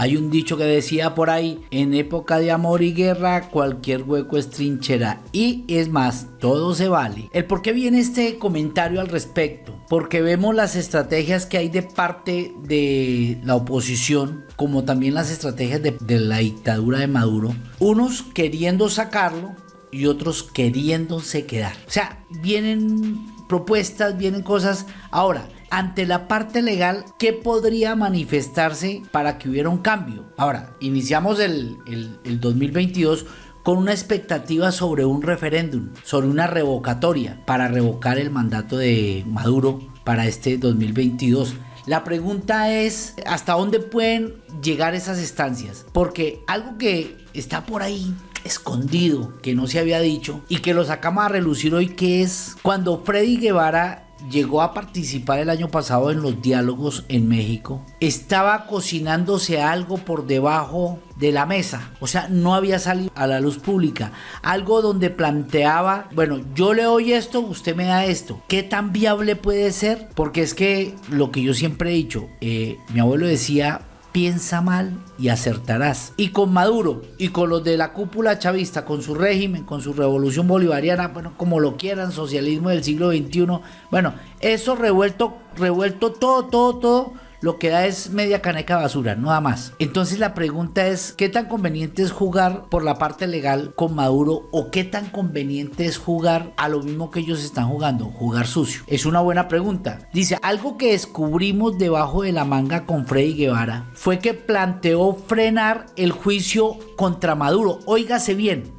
Hay un dicho que decía por ahí, en época de amor y guerra, cualquier hueco es trinchera. Y es más, todo se vale. El por qué viene este comentario al respecto. Porque vemos las estrategias que hay de parte de la oposición, como también las estrategias de, de la dictadura de Maduro. Unos queriendo sacarlo y otros queriéndose quedar. O sea, vienen propuestas, vienen cosas. Ahora, ante la parte legal, ¿qué podría manifestarse para que hubiera un cambio? Ahora, iniciamos el, el, 2022 con una expectativa sobre un referéndum, sobre una revocatoria para revocar el mandato de Maduro para este 2022. La pregunta es, ¿hasta dónde pueden llegar esas estancias? Porque algo que está por ahí escondido que no se había dicho y que lo sacamos a relucir hoy que es cuando Freddy Guevara llegó a participar el año pasado en los diálogos en México, estaba cocinándose algo por debajo de la mesa, o sea, no había salido a la luz pública, algo donde planteaba, bueno, yo le doy esto, usted me da esto, ¿qué tan viable puede ser? Porque es que lo que yo siempre he dicho, eh, mi abuelo decía, piensa mal y acertarás. Y con Maduro y con los de la cúpula chavista, con su régimen, con su revolución bolivariana, bueno, como lo quieran, socialismo del siglo XXI, bueno, eso revuelto, revuelto todo, todo, todo lo que da es media caneca basura, nada más. Entonces la pregunta es, ¿qué tan conveniente es jugar por la parte legal con Maduro o qué tan conveniente es jugar a lo mismo que ellos están jugando, jugar sucio? Es una buena pregunta. Dice, algo que descubrimos debajo de la manga con Freddy Guevara fue que planteó frenar el juicio contra Maduro. Óigase bien,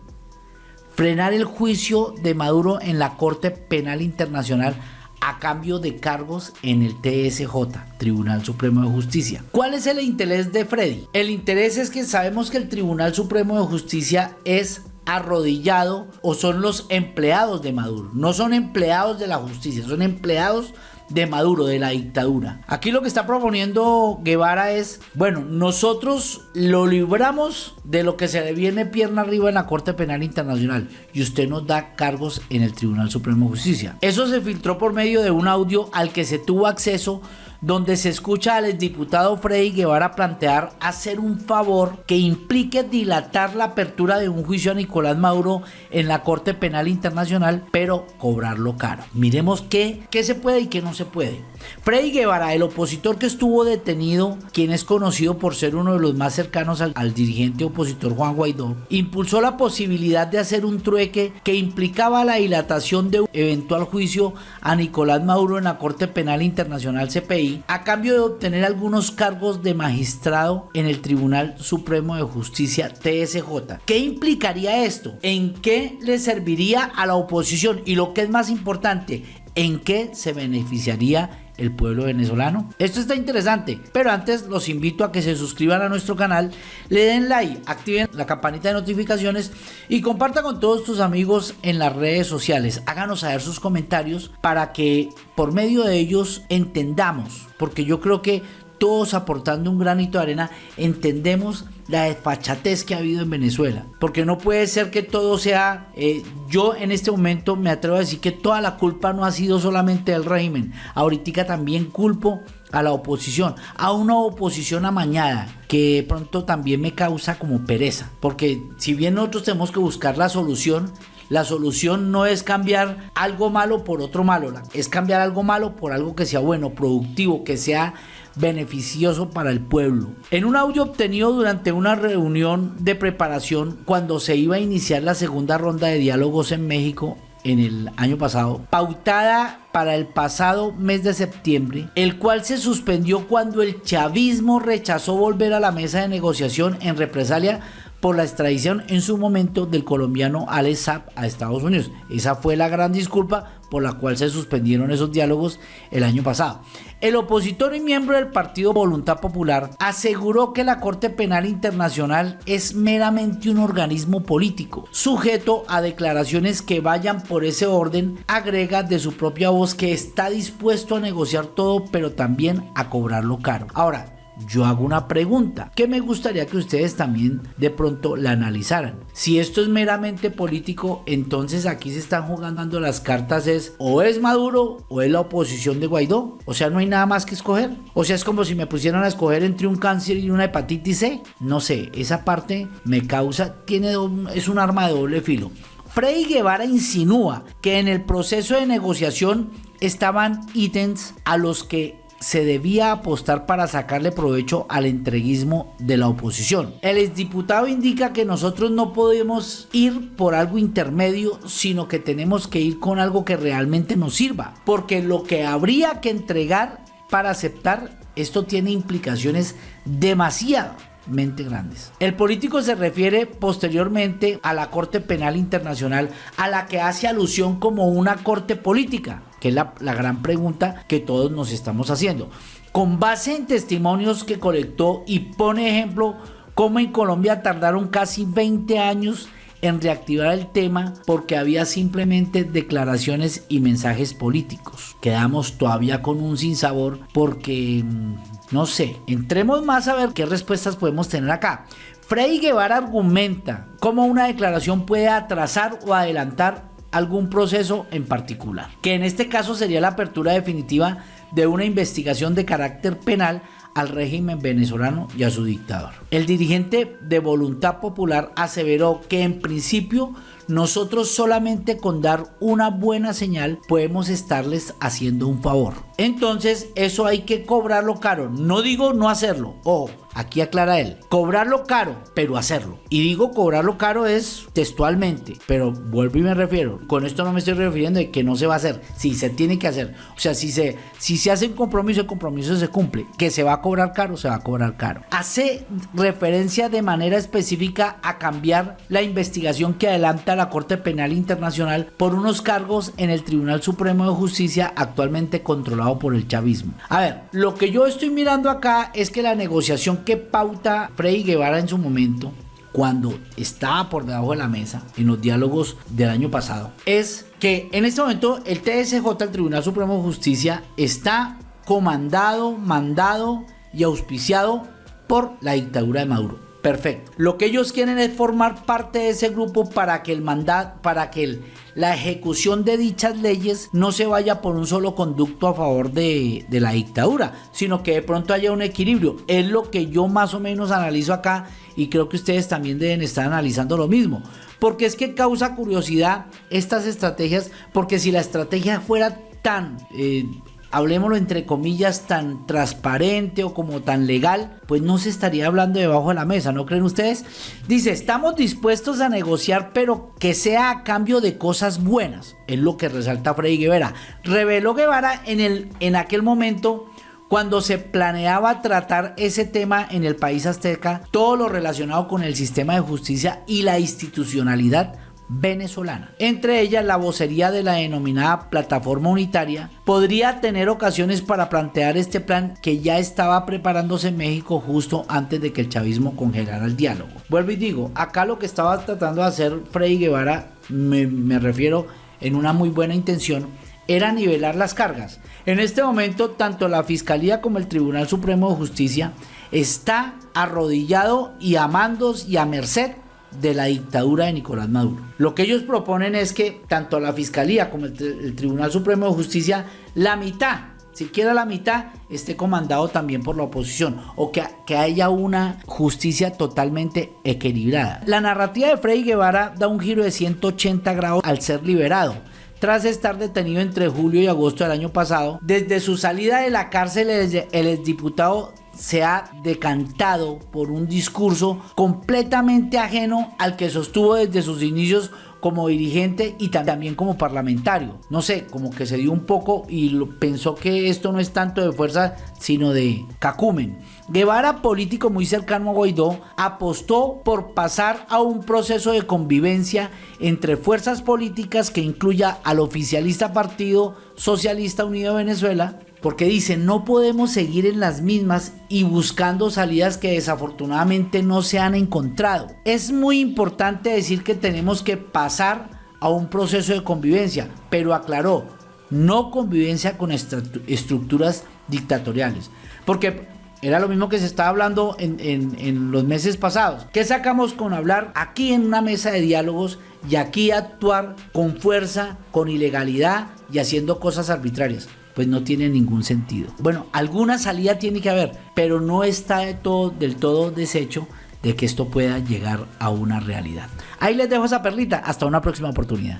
frenar el juicio de Maduro en la Corte Penal Internacional a cambio de cargos en el TSJ, Tribunal Supremo de Justicia. ¿Cuál es el interés de Freddy? El interés es que sabemos que el Tribunal Supremo de Justicia es arrodillado o son los empleados de Maduro. No son empleados de la justicia, son empleados de Maduro, de la dictadura. Aquí lo que está proponiendo Guevara es, bueno, nosotros lo libramos de lo que se le viene pierna arriba en la Corte Penal Internacional y usted nos da cargos en el Tribunal Supremo de Justicia. Eso se filtró por medio de un audio al que se tuvo acceso donde se escucha al exdiputado Freddy Guevara plantear hacer un favor que implique dilatar la apertura de un juicio a Nicolás Maduro en la Corte Penal Internacional, pero cobrarlo caro. Miremos qué, qué se puede y qué no se puede. Freddy Guevara, el opositor que estuvo detenido, quien es conocido por ser uno de los más cercanos al, dirigente opositor Juan Guaidó, impulsó la posibilidad de hacer un trueque que implicaba la dilatación de un eventual juicio a Nicolás Maduro en la Corte Penal Internacional CPI a cambio de obtener algunos cargos de magistrado en el Tribunal Supremo de Justicia TSJ. ¿Qué implicaría esto? ¿En qué le serviría a la oposición? Y lo que es más importante, ¿en qué se beneficiaría el pueblo venezolano. Esto está interesante, pero antes los invito a que se suscriban a nuestro canal, le den like, activen la campanita de notificaciones y compartan con todos tus amigos en las redes sociales. Háganos saber sus comentarios para que por medio de ellos entendamos, porque yo creo que todos aportando un granito de arena, entendemos la desfachatez que ha habido en Venezuela. Porque no puede ser que todo sea, eh, yo en este momento me atrevo a decir que toda la culpa no ha sido solamente del régimen. Ahorita también culpo a la oposición, a una oposición amañada que pronto también me causa como pereza. Porque si bien nosotros tenemos que buscar la solución, la solución no es cambiar algo malo por otro malo, es cambiar algo malo por algo que sea bueno, productivo, que sea beneficioso para el pueblo. En un audio obtenido durante una reunión de preparación cuando se iba a iniciar la segunda ronda de diálogos en México en el año pasado, pautada para el pasado mes de septiembre, el cual se suspendió cuando el chavismo rechazó volver a la mesa de negociación en represalia por la extradición en su momento del colombiano Alex Saab a Estados Unidos. Esa fue la gran disculpa por la cual se suspendieron esos diálogos el año pasado. El opositor y miembro del Partido Voluntad Popular aseguró que la Corte Penal Internacional es meramente un organismo político, sujeto a declaraciones que vayan por ese orden, agrega de su propia voz que está dispuesto a negociar todo, pero también a cobrarlo caro. Ahora, yo hago una pregunta que me gustaría que ustedes también de pronto la analizaran. Si esto es meramente político, entonces aquí se están jugando las cartas es o es Maduro o es la oposición de Guaidó. O sea, no hay nada más que escoger. O sea, es como si me pusieran a escoger entre un cáncer y una hepatitis C. No sé, esa parte me causa, tiene, es un arma de doble filo. Freddy Guevara insinúa que en el proceso de negociación estaban ítems a los que se debía apostar para sacarle provecho al entreguismo de la oposición. El exdiputado indica que nosotros no podemos ir por algo intermedio, sino que tenemos que ir con algo que realmente nos sirva, porque lo que habría que entregar para aceptar esto tiene implicaciones demasiadamente grandes. El político se refiere posteriormente a la Corte Penal Internacional a la que hace alusión como una corte política que es la, gran pregunta que todos nos estamos haciendo. Con base en testimonios que colectó y pone ejemplo cómo en Colombia tardaron casi 20 años en reactivar el tema porque había simplemente declaraciones y mensajes políticos. Quedamos todavía con un sinsabor porque, mm, no sé, entremos más a ver qué respuestas podemos tener acá. Freddy Guevara argumenta cómo una declaración puede atrasar o adelantar algún proceso en particular, que en este caso sería la apertura definitiva de una investigación de carácter penal al régimen venezolano y a su dictador. El dirigente de Voluntad Popular aseveró que en principio nosotros solamente con dar una buena señal podemos estarles haciendo un favor. Entonces eso hay que cobrarlo caro. No digo no hacerlo. O aquí aclara él. Cobrarlo caro, pero hacerlo. Y digo cobrarlo caro es textualmente. Pero vuelvo y me refiero. Con esto no me estoy refiriendo de que no se va a hacer. Si se tiene que hacer. O sea, si se, si se hace un compromiso, el compromiso se cumple. Que se va a cobrar caro, se va a cobrar caro. Hace referencia de manera específica a cambiar la investigación que adelanta la Corte Penal Internacional por unos cargos en el Tribunal Supremo de Justicia actualmente controlado por el chavismo. A ver, lo que yo estoy mirando acá es que la negociación que pauta Freddy Guevara en su momento cuando estaba por debajo de la mesa en los diálogos del año pasado es que en este momento el TSJ, el Tribunal Supremo de Justicia, está comandado, mandado y auspiciado por la dictadura de Maduro. Perfecto. Lo que ellos quieren es formar parte de ese grupo para que el mandato, para que la ejecución de dichas leyes no se vaya por un solo conducto a favor de, de la dictadura, sino que de pronto haya un equilibrio. Es lo que yo más o menos analizo acá y creo que ustedes también deben estar analizando lo mismo. Porque es que causa curiosidad estas estrategias, porque si la estrategia fuera tan eh, hablemoslo entre comillas, tan transparente o como tan legal, pues no se estaría hablando debajo de la mesa, ¿no creen ustedes? Dice, estamos dispuestos a negociar, pero que sea a cambio de cosas buenas, es lo que resalta Freddy Guevara. Reveló Guevara en, el, en aquel momento cuando se planeaba tratar ese tema en el país azteca, todo lo relacionado con el sistema de justicia y la institucionalidad venezolana. Entre ellas, la vocería de la denominada Plataforma Unitaria podría tener ocasiones para plantear este plan que ya estaba preparándose en México justo antes de que el chavismo congelara el diálogo. Vuelvo y digo, acá lo que estaba tratando de hacer Freddy Guevara, me, me refiero en una muy buena intención, era nivelar las cargas. En este momento, tanto la Fiscalía como el Tribunal Supremo de Justicia está arrodillado y a mandos y a merced de la dictadura de Nicolás Maduro. Lo que ellos proponen es que tanto la Fiscalía como el, Tribunal Supremo de Justicia, la mitad, siquiera la mitad, esté comandado también por la oposición o que, que haya una justicia totalmente equilibrada. La narrativa de Freddy Guevara da un giro de 180 grados al ser liberado tras estar detenido entre julio y agosto del año pasado. Desde su salida de la cárcel, el exdiputado se ha decantado por un discurso completamente ajeno al que sostuvo desde sus inicios como dirigente y también como parlamentario. No sé, como que se dio un poco y pensó que esto no es tanto de fuerza, sino de cacumen. Guevara, político muy cercano a Guaidó, apostó por pasar a un proceso de convivencia entre fuerzas políticas que incluya al oficialista Partido Socialista Unido de Venezuela, porque dice, no podemos seguir en las mismas y buscando salidas que desafortunadamente no se han encontrado. Es muy importante decir que tenemos que pasar a un proceso de convivencia, pero aclaró, no convivencia con estructuras dictatoriales. Porque Era lo mismo que se estaba hablando en, los meses pasados. ¿Qué sacamos con hablar aquí en una mesa de diálogos y aquí actuar con fuerza, con ilegalidad y haciendo cosas arbitrarias? Pues no tiene ningún sentido. Bueno, alguna salida tiene que haber, pero no está de todo, del todo deshecho de que esto pueda llegar a una realidad. Ahí les dejo esa perlita. Hasta una próxima oportunidad.